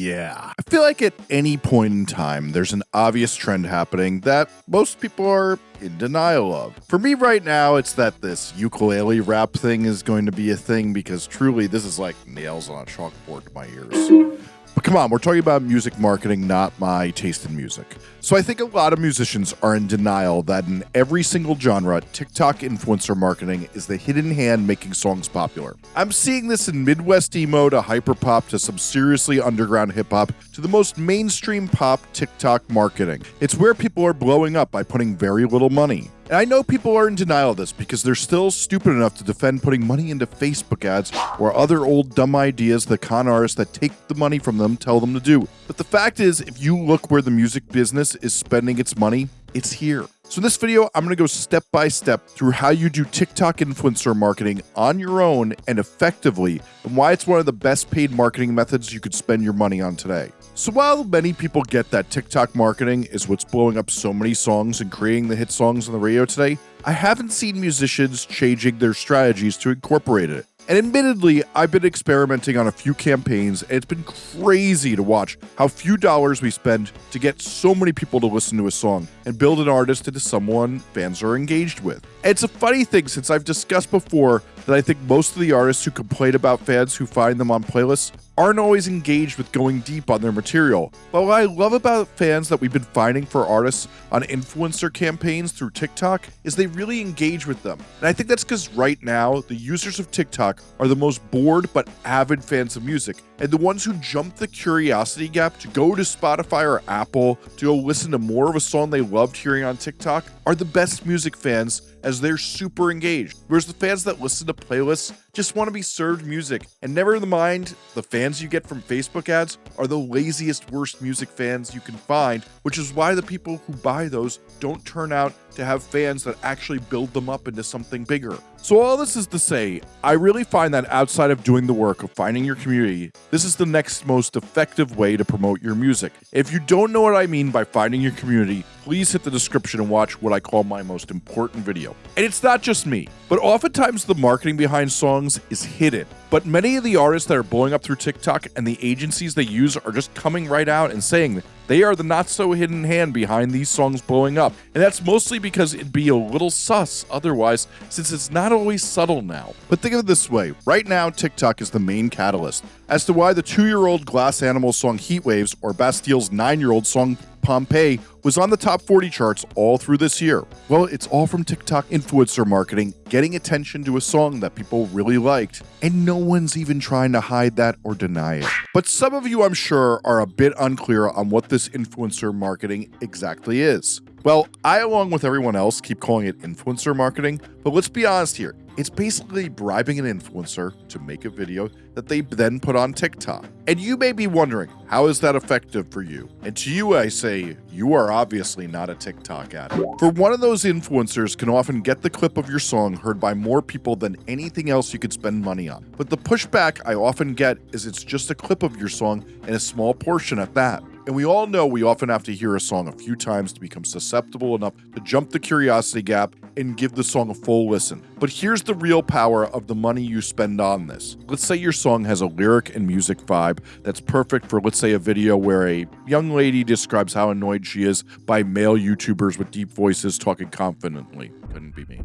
Yeah. I feel like at any point in time, there's an obvious trend happening that most people are in denial of. For me right now, it's that this ukulele rap thing is going to be a thing because truly this is like nails on a chalkboard to my ears. But come on, we're talking about music marketing, not my taste in music. So I think a lot of musicians are in denial that in every single genre, TikTok influencer marketing is the hidden hand making songs popular. I'm seeing this in Midwest emo to hyperpop to some seriously underground hip hop to the most mainstream pop TikTok marketing. It's where people are blowing up by putting very little money. And I know people are in denial of this because they're still stupid enough to defend putting money into Facebook ads or other old dumb ideas that con artists that take the money from them tell them to do. But the fact is, if you look where the music business is spending its money, it's here. So in this video, I'm going to go step by step through how you do TikTok influencer marketing on your own and effectively, and why it's one of the best paid marketing methods you could spend your money on today. So while many people get that TikTok marketing is what's blowing up so many songs and creating the hit songs on the radio today, I haven't seen musicians changing their strategies to incorporate it. And admittedly, I've been experimenting on a few campaigns, and it's been crazy to watch how few dollars we spend to get so many people to listen to a song and build an artist into someone fans are engaged with. And it's a funny thing since I've discussed before that I think most of the artists who complain about fans who find them on playlists aren't always engaged with going deep on their material. But what I love about fans that we've been finding for artists on influencer campaigns through TikTok is they really engage with them. And I think that's because right now, the users of TikTok are the most bored but avid fans of music, and the ones who jump the curiosity gap to go to Spotify or Apple to go listen to more of a song they loved hearing on TikTok are the best music fans as they're super engaged. Whereas the fans that listen to playlists just want to be served music. And never mind, the fans you get from Facebook ads are the laziest, worst music fans you can find, which is why the people who buy those don't turn out to have fans that actually build them up into something bigger. So, all this is to say, I really find that outside of doing the work of finding your community, this is the next most effective way to promote your music. If you don't know what I mean by finding your community, please hit the description and watch what I call my most important video. And it's not just me, but oftentimes the marketing behind songs is hidden. But many of the artists that are blowing up through TikTok and the agencies they use are just coming right out and saying they are the not so hidden hand behind these songs blowing up. And that's mostly because it'd be a little sus otherwise, since it's not always subtle now. But think of it this way right now, TikTok is the main catalyst as to why the two year old Glass Animal song Heat Waves or Bastille's nine year old song Pompeii was on the top 40 charts all through this year. Well, it's all from TikTok influencer marketing, getting attention to a song that people really liked, and no one's even trying to hide that or deny it. But some of you, I'm sure, are a bit unclear on what this influencer marketing exactly is. Well, I, along with everyone else, keep calling it influencer marketing, but let's be honest here. It's basically bribing an influencer to make a video that they then put on TikTok. And you may be wondering, how is that effective for you? And to you, I say, you are obviously not a TikTok addict. For one of those influencers can often get the clip of your song heard by more people than anything else you could spend money on. But the pushback I often get is it's just a clip of your song and a small portion at that. And we all know we often have to hear a song a few times to become susceptible enough to jump the curiosity gap and give the song a full listen. But here's the real power of the money you spend on this. Let's say your song has a lyric and music vibe that's perfect for, let's say, a video where a young lady describes how annoyed she is by male YouTubers with deep voices talking confidently. Couldn't be me.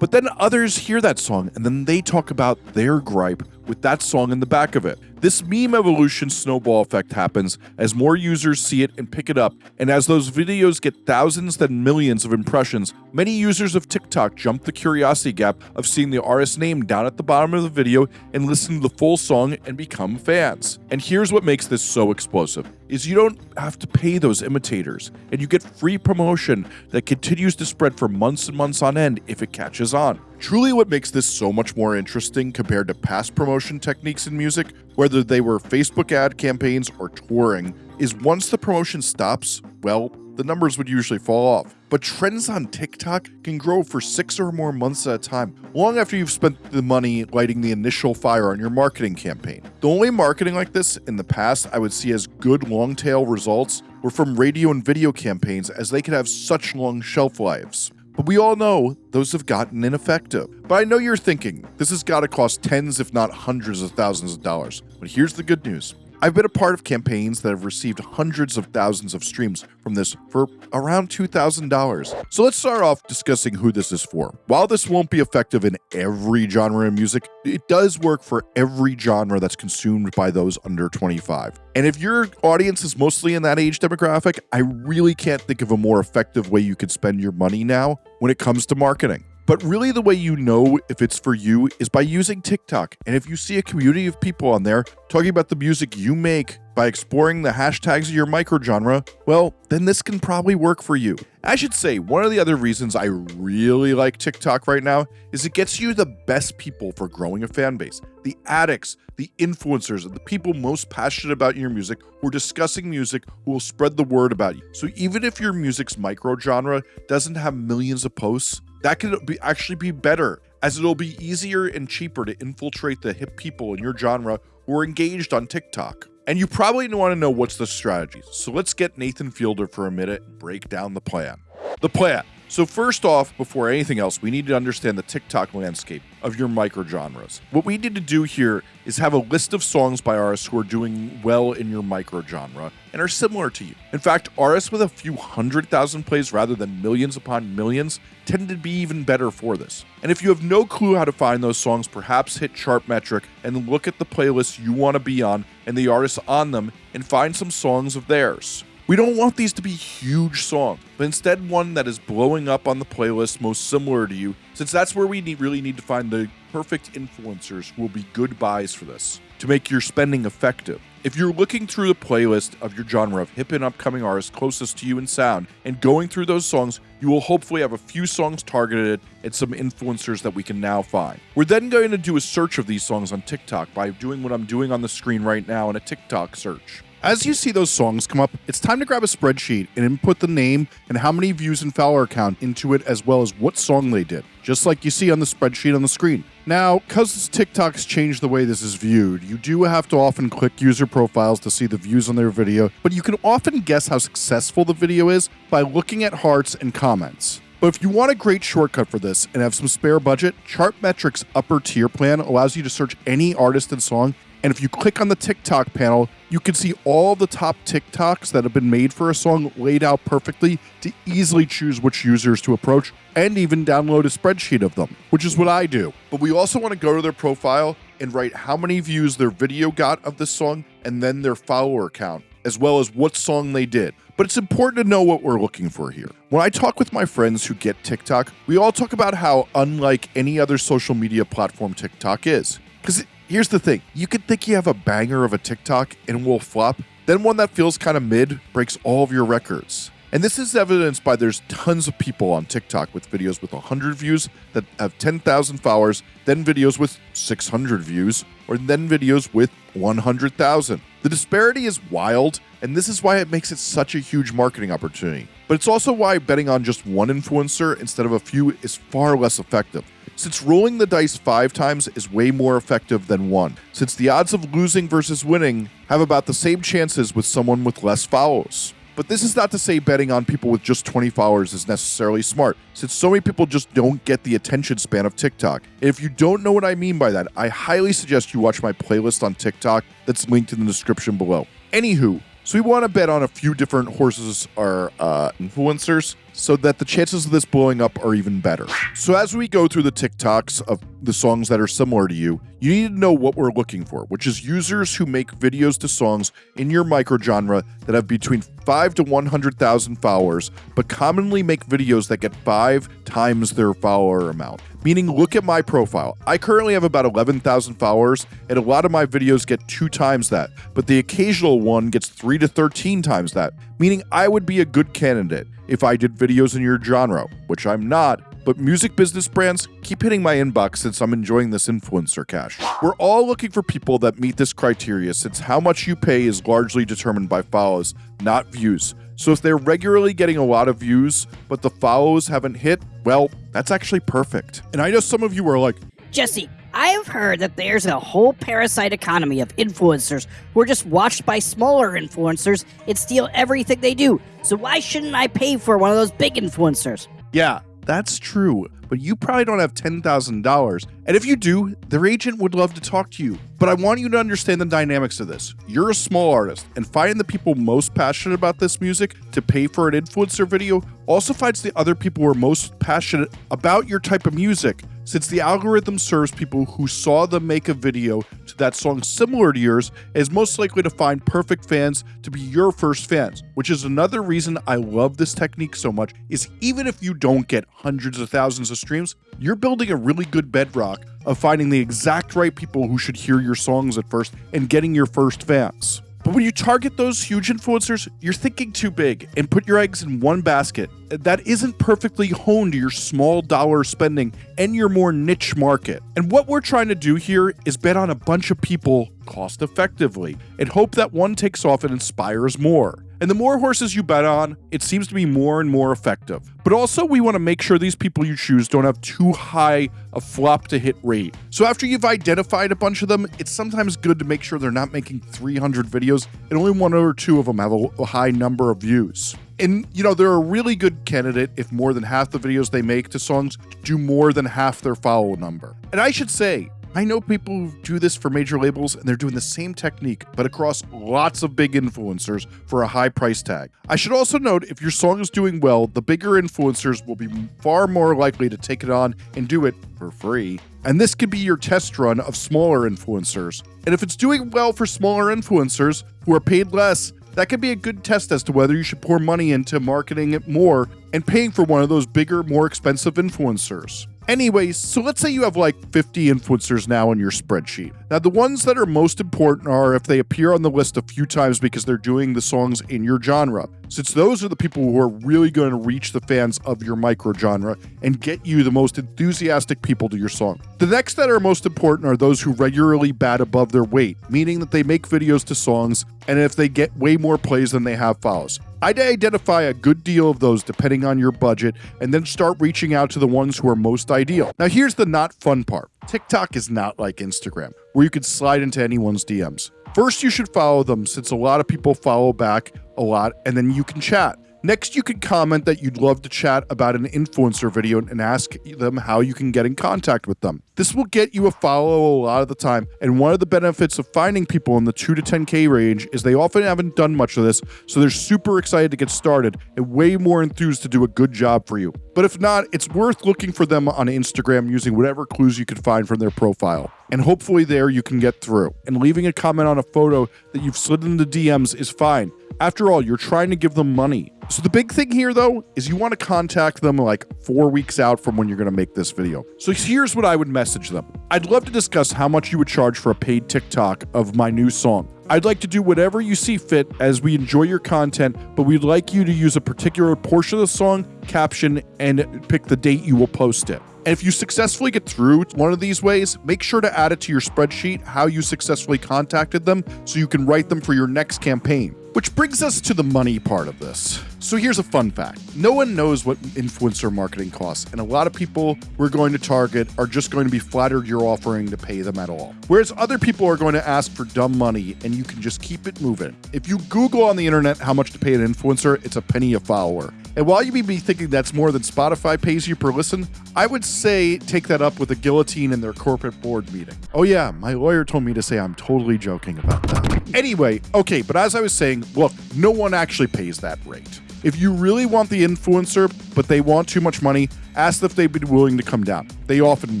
But then others hear that song and then they talk about their gripe with that song in the back of it. This meme evolution snowball effect happens as more users see it and pick it up, and as those videos get thousands then millions of impressions, many users of TikTok jump the curiosity gap of seeing the artist name down at the bottom of the video and listen to the full song and become fans. And here's what makes this so explosive is you don't have to pay those imitators and you get free promotion that continues to spread for months and months on end if it catches on. Truly, what makes this so much more interesting compared to past promotion techniques in music, whether they were Facebook ad campaigns or touring, is once the promotion stops, well, the numbers would usually fall off. But trends on TikTok can grow for six or more months at a time, long after you've spent the money lighting the initial fire on your marketing campaign. The only marketing like this in the past I would see as good long tail results were from radio and video campaigns as they could have such long shelf lives. But we all know those have gotten ineffective. But I know you're thinking, this has got to cost tens, if not hundreds of thousands of dollars. But here's the good news I've been a part of campaigns that have received hundreds of thousands of streams from this for around $2,000. So let's start off discussing who this is for. While this won't be effective in every genre of music, it does work for every genre that's consumed by those under 25. And if your audience is mostly in that age demographic, I really can't think of a more effective way you could spend your money now when it comes to marketing. But really, the way you know if it's for you is by using TikTok. And if you see a community of people on there talking about the music you make by exploring the hashtags of your microgenre, well, then this can probably work for you. I should say, one of the other reasons I really like TikTok right now is it gets you the best people for growing a fan base. The addicts, the influencers, and the people most passionate about your music who are discussing music who will spread the word about you. So even if your music's microgenre doesn't have millions of posts, that could be actually be better as it'll be easier and cheaper to infiltrate the hip people in your genre who are engaged on TikTok. And you probably want to know what's the strategy. So let's get Nathan Fielder for a minute and break down the plan. The plan. So first off, before anything else, we need to understand the TikTok landscape of your microgenres. What we need to do here is have a list of songs by artists who are doing well in your microgenre and are similar to you. In fact, artists with a few hundred thousand plays rather than millions upon millions tend to be even better for this. And if you have no clue how to find those songs, perhaps hit Chartmetric and look at the playlists you want to be on and the artists on them and find some songs of theirs. We don't want these to be huge songs, but instead one that is blowing up on the playlist most similar to you, since that's where we need, really need to find the perfect influencers who will be good buys for this to make your spending effective. If you're looking through the playlist of your genre of hip and upcoming artists closest to you in sound and going through those songs, you will hopefully have a few songs targeted at some influencers that we can now find. We're then going to do a search of these songs on TikTok by doing what I'm doing on the screen right now in a TikTok search. As you see those songs come up, it's time to grab a spreadsheet and input the name and how many views and follower count into it, as well as what song they did, just like you see on the spreadsheet on the screen. Now, because TikTok's changed the way this is viewed, you do have to often click user profiles to see the views on their video, but you can often guess how successful the video is by looking at hearts and comments. But if you want a great shortcut for this and have some spare budget, Chartmetric's upper tier plan allows you to search any artist and song and if you click on the TikTok panel, you can see all the top TikToks that have been made for a song laid out perfectly to easily choose which users to approach and even download a spreadsheet of them, which is what I do. But we also want to go to their profile and write how many views their video got of this song and then their follower count, as well as what song they did. But it's important to know what we're looking for here. When I talk with my friends who get TikTok, we all talk about how unlike any other social media platform TikTok is. Because Here's the thing you could think you have a banger of a TikTok and will flop, then one that feels kind of mid breaks all of your records. And this is evidenced by there's tons of people on TikTok with videos with 100 views that have 10,000 followers, then videos with 600 views, or then videos with 100,000. The disparity is wild, and this is why it makes it such a huge marketing opportunity. But it's also why betting on just one influencer instead of a few is far less effective since rolling the dice five times is way more effective than one, since the odds of losing versus winning have about the same chances with someone with less follows. But this is not to say betting on people with just 20 followers is necessarily smart, since so many people just don't get the attention span of TikTok. And if you don't know what I mean by that, I highly suggest you watch my playlist on TikTok that's linked in the description below. Anywho, so we want to bet on a few different horses or uh, influencers so that the chances of this blowing up are even better. So as we go through the TikToks of the songs that are similar to you, you need to know what we're looking for, which is users who make videos to songs in your microgenre that have between 5 to 100,000 followers, but commonly make videos that get 5 times their follower amount. Meaning, look at my profile. I currently have about 11,000 followers, and a lot of my videos get 2 times that, but the occasional one gets 3 to 13 times that, meaning I would be a good candidate if I did videos in your genre, which I'm not, but music business brands keep hitting my inbox since I'm enjoying this influencer cash. We're all looking for people that meet this criteria since how much you pay is largely determined by follows, not views. So if they're regularly getting a lot of views, but the follows haven't hit, well, that's actually perfect. And I know some of you are like, Jesse, I've heard that there's a whole parasite economy of influencers who are just watched by smaller influencers and steal everything they do. So why shouldn't I pay for one of those big influencers? Yeah, That's true, but you probably don't have $10,000. And if you do, their agent would love to talk to you. But I want you to understand the dynamics of this. You're a small artist, and finding the people most passionate about this music to pay for an influencer video also finds the other people who are most passionate about your type of music since the algorithm serves people who saw them make a video to that song similar to yours is most likely to find perfect fans to be your first fans which is another reason i love this technique so much is even if you don't get hundreds of thousands of streams you're building a really good bedrock of finding the exact right people who should hear your songs at first and getting your first fans but when you target those huge influencers, you're thinking too big and put your eggs in one basket that isn't perfectly honed to your small dollar spending and your more niche market. And what we're trying to do here is bet on a bunch of people cost effectively and hope that one takes off and inspires more. And the more horses you bet on, it seems to be more and more effective. But also, we want to make sure these people you choose don't have too high a flop to hit rate. So after you've identified a bunch of them, it's sometimes good to make sure they're not making 300 videos and only one or two of them have a, high number of views. And, you know, they're a really good candidate if more than half the videos they make to songs do more than half their follow number. And I should say, I know people who do this for major labels and they're doing the same technique, but across lots of big influencers for a high price tag. I should also note if your song is doing well, the bigger influencers will be far more likely to take it on and do it for free. And this could be your test run of smaller influencers. And if it's doing well for smaller influencers who are paid less, that could be a good test as to whether you should pour money into marketing it more and paying for one of those bigger, more expensive influencers. Anyways, so let's say you have like 50 influencers now in your spreadsheet. Now, the ones that are most important are if they appear on the list a few times because they're doing the songs in your genre, since those are the people who are really going to reach the fans of your micro genre and get you the most enthusiastic people to your song. The next that are most important are those who regularly bat above their weight, meaning that they make videos to songs and if they get way more plays than they have follows. I'd identify a good deal of those depending on your budget and then start reaching out to the ones who are most ideal. Now, here's the not fun part TikTok is not like Instagram, where you can slide into anyone's DMs. First, you should follow them since a lot of people follow back a lot, and then you can chat. Next, you can comment that you'd love to chat about an influencer video and ask them how you can get in contact with them. This will get you a follow a lot of the time, and one of the benefits of finding people in the 2 to 10k range is they often haven't done much of this, so they're super excited to get started and way more enthused to do a good job for you. But if not, it's worth looking for them on Instagram using whatever clues you can find from their profile. And hopefully there you can get through. And leaving a comment on a photo that you've slid in the DMs is fine. After all, you're trying to give them money. So the big thing here though is you want to contact them like 4 weeks out from when you're going to make this video. So here's what I would message them. I'd love to discuss how much you would charge for a paid TikTok of my new song. I'd like to do whatever you see fit as we enjoy your content, but we'd like you to use a particular portion of the song, caption, and pick the date you will post it. And if you successfully get through one of these ways, make sure to add it to your spreadsheet how you successfully contacted them so you can write them for your next campaign. Which brings us to the money part of this. So here's a fun fact no one knows what influencer marketing costs, and a lot of people we're going to target are just going to be flattered you're offering to pay them at all. Whereas other people are going to ask for dumb money, and you can just keep it moving. If you Google on the internet how much to pay an influencer, it's a penny a follower. And while you may be thinking that's more than Spotify pays you per listen, I would say take that up with a guillotine in their corporate board meeting. Oh, yeah, my lawyer told me to say I'm totally joking about that. Anyway, okay, but as I was saying, look, no one actually pays that rate. If you really want the influencer, but they want too much money, ask if they'd be willing to come down. They often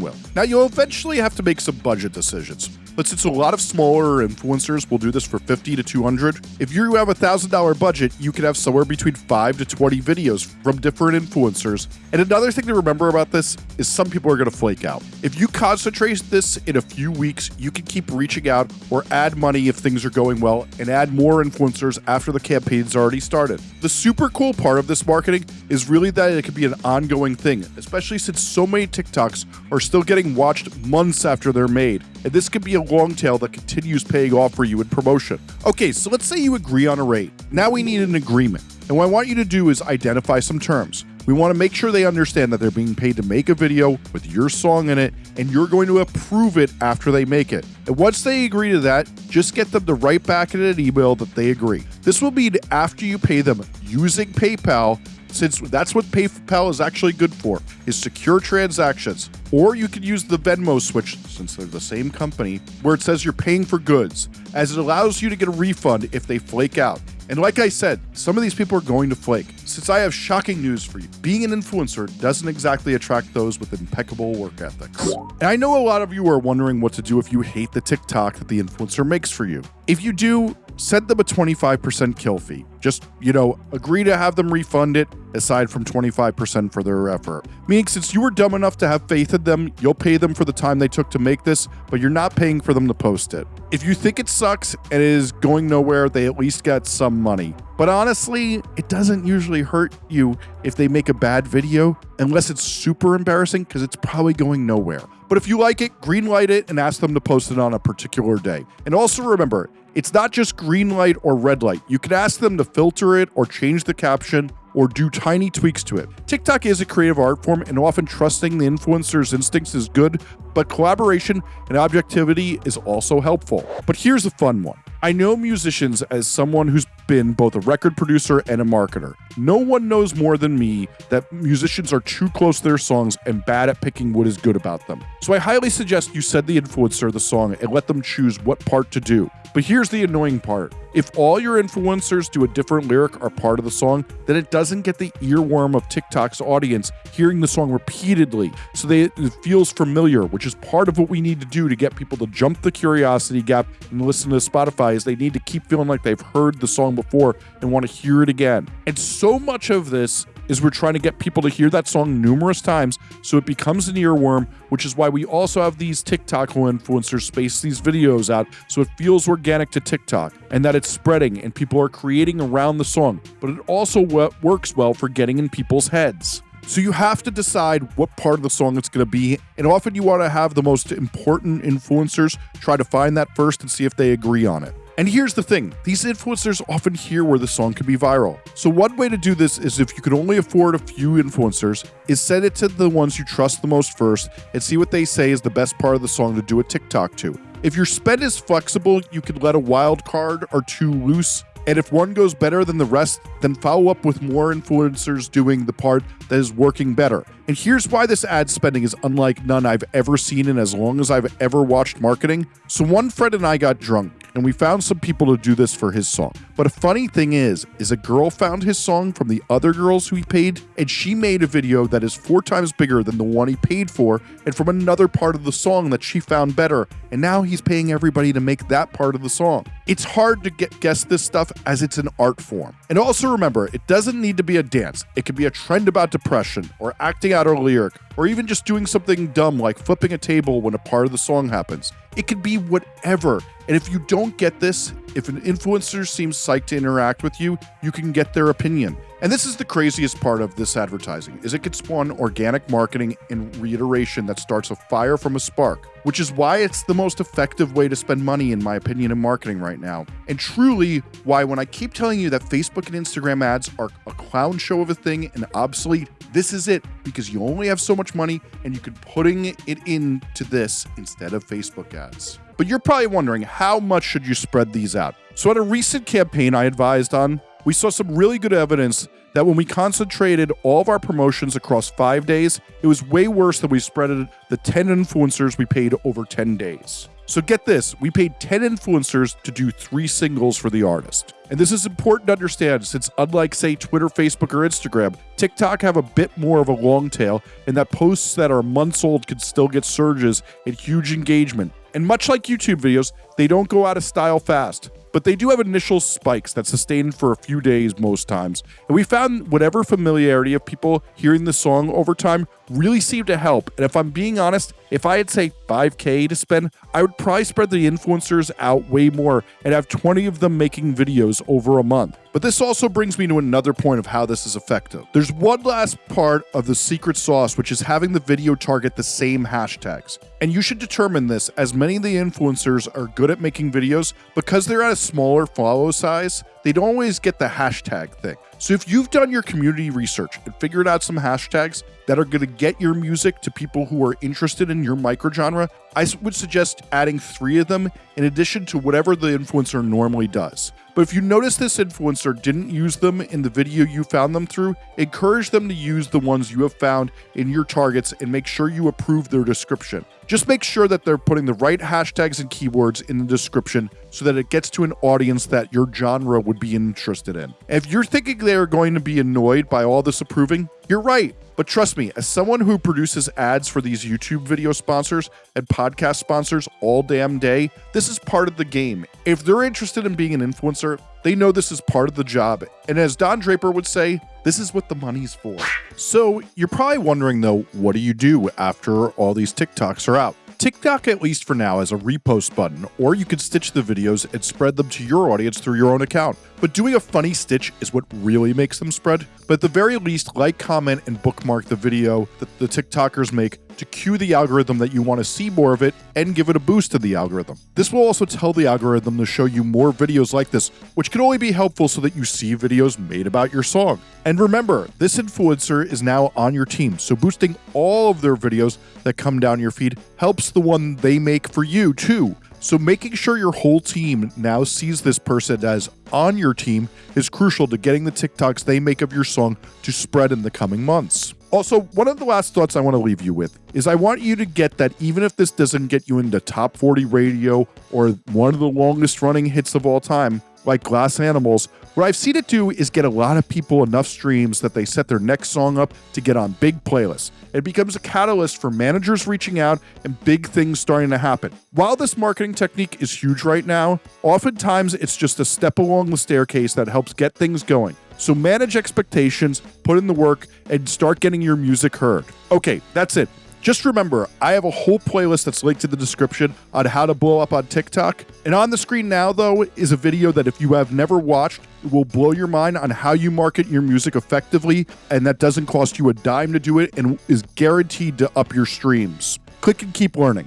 will. Now, you'll eventually have to make some budget decisions. But since a lot of smaller influencers will do this for 50 to 200, if you have a $1,000 budget, you could have somewhere between 5 to 20 videos from different influencers. And another thing to remember about this is some people are going to flake out. If you concentrate this in a few weeks, you can keep reaching out or add money if things are going well and add more influencers after the campaign's already started. The super cool part of this marketing is really that it can be an ongoing thing, especially since so many TikToks are still getting watched months after they're made. And this could be a long tail that continues paying off for you in promotion. Okay, so let's say you agree on a rate. Now we need an agreement. And what I want you to do is identify some terms. We want to make sure they understand that they're being paid to make a video with your song in it, and you're going to approve it after they make it. And once they agree to that, just get them to write back in an email that they agree. This will be after you pay them using PayPal since that's what PayPal is actually good for, is secure transactions. Or you could use the Venmo switch, since they're the same company, where it says you're paying for goods, as it allows you to get a refund if they flake out. And like I said, some of these people are going to flake. Since I have shocking news for you, being an influencer doesn't exactly attract those with impeccable work ethics. And I know a lot of you are wondering what to do if you hate the TikTok that the influencer makes for you. If you do, send them a 25% kill fee. Just, you know, agree to have them refund it aside from 25% for their effort. Meaning, since you were dumb enough to have faith in them, you'll pay them for the time they took to make this, but you're not paying for them to post it. If you think it sucks and is going nowhere, they at least get some money. But honestly, it doesn't usually hurt you if they make a bad video, unless it's super embarrassing, because it's probably going nowhere. But if you like it, green light it and ask them to post it on a particular day. And also remember, it's not just green light or red light. You can ask them to filter it or change the caption or do tiny tweaks to it. TikTok is a creative art form, and often trusting the influencer's instincts is good, but collaboration and objectivity is also helpful. But here's a fun one. I know musicians as someone who's been both a record producer and a marketer. No one knows more than me that musicians are too close to their songs and bad at picking what is good about them. So I highly suggest you send the influencer the song and let them choose what part to do. But here's the annoying part. If all your influencers do a different lyric or part of the song, then it doesn't get the earworm of TikTok's audience hearing the song repeatedly so they, it feels familiar, which is part of what we need to do to get people to jump the curiosity gap and listen to Spotify is they need to keep feeling like they've heard the song before and want to hear it again. And so much of this is we're trying to get people to hear that song numerous times so it becomes an earworm, which is why we also have these TikTok influencers space these videos out so it feels organic to TikTok and that it's spreading and people are creating around the song. But it also works well for getting in people's heads. So you have to decide what part of the song it's going to be, and often you want to have the most important influencers try to find that first and see if they agree on it. And here's the thing these influencers often hear where the song can be viral. So, one way to do this is if you can only afford a few influencers, is send it to the ones you trust the most first and see what they say is the best part of the song to do a TikTok to. If your spend is flexible, you can let a wild card or two loose. And if one goes better than the rest, then follow up with more influencers doing the part that is working better. And here's why this ad spending is unlike none I've ever seen in as long as I've ever watched marketing. So, one friend and I got drunk and we found some people to do this for his song. But a funny thing is, is a girl found his song from the other girls who he paid, and she made a video that is four times bigger than the one he paid for, and from another part of the song that she found better. And now he's paying everybody to make that part of the song. It's hard to get guess this stuff as it's an art form. And also remember, it doesn't need to be a dance. It could be a trend about depression, or acting out a lyric, or even just doing something dumb like flipping a table when a part of the song happens. It could be whatever. And if you don't get this, if an influencer seems psyched to interact with you, you can get their opinion. And this is the craziest part of this advertising is it could spawn organic marketing and reiteration that starts a fire from a spark, which is why it's the most effective way to spend money in my opinion in marketing right now. And truly why when I keep telling you that Facebook and Instagram ads are a clown show of a thing and obsolete, this is it because you only have so much money and you could putting it into this instead of Facebook ads. But you're probably wondering how much should you spread these out? So at a recent campaign I advised on, we saw some really good evidence that when we concentrated all of our promotions across five days, it was way worse than we spread it the 10 influencers we paid over 10 days. So get this, we paid 10 influencers to do three singles for the artist. And this is important to understand since unlike say Twitter, Facebook, or Instagram, TikTok have a bit more of a long tail and that posts that are months old can still get surges and huge engagement. And much like YouTube videos, they don't go out of style fast but they do have initial spikes that sustain for a few days most times. And we found whatever familiarity of people hearing the song over time really seemed to help. And if I'm being honest, if I had say 5k to spend, I would probably spread the influencers out way more and have 20 of them making videos over a month. But this also brings me to another point of how this is effective. There's one last part of the secret sauce, which is having the video target the same hashtags. And you should determine this as many of the influencers are good at making videos because they're at a smaller follow size they don't always get the hashtag thing. So if you've done your community research and figured out some hashtags that are going to get your music to people who are interested in your microgenre, I would suggest adding three of them in addition to whatever the influencer normally does. But if you notice this influencer didn't use them in the video you found them through, encourage them to use the ones you have found in your targets and make sure you approve their description. Just make sure that they're putting the right hashtags and keywords in the description so that it gets to an audience that your genre would be interested in. If you're thinking they're going to be annoyed by all this approving, you're right. But trust me, as someone who produces ads for these YouTube video sponsors and podcast sponsors all damn day, this is part of the game. If they're interested in being an influencer, they know this is part of the job. And as Don Draper would say, this is what the money's for. So you're probably wondering though, what do you do after all these TikToks are out? TikTok, at least for now, has a repost button, or you could stitch the videos and spread them to your audience through your own account. But doing a funny stitch is what really makes them spread. But at the very least, like, comment, and bookmark the video that the TikTokers make to cue the algorithm that you want to see more of it and give it a boost to the algorithm. This will also tell the algorithm to show you more videos like this, which can only be helpful so that you see videos made about your song. And remember, this influencer is now on your team, so boosting all of their videos that come down your feed helps the one they make for you too. So making sure your whole team now sees this person as on your team is crucial to getting the TikToks they make of your song to spread in the coming months. Also, one of the last thoughts I want to leave you with is I want you to get that even if this doesn't get you into top 40 radio or one of the longest running hits of all time, like Glass Animals, what I've seen it do is get a lot of people enough streams that they set their next song up to get on big playlists. It becomes a catalyst for managers reaching out and big things starting to happen. While this marketing technique is huge right now, oftentimes it's just a step along the staircase that helps get things going. So manage expectations, put in the work, and start getting your music heard. Okay, that's it. Just remember, I have a whole playlist that's linked in the description on how to blow up on TikTok. And on the screen now, though, is a video that if you have never watched, will blow your mind on how you market your music effectively, and that doesn't cost you a dime to do it and is guaranteed to up your streams. Click and keep learning.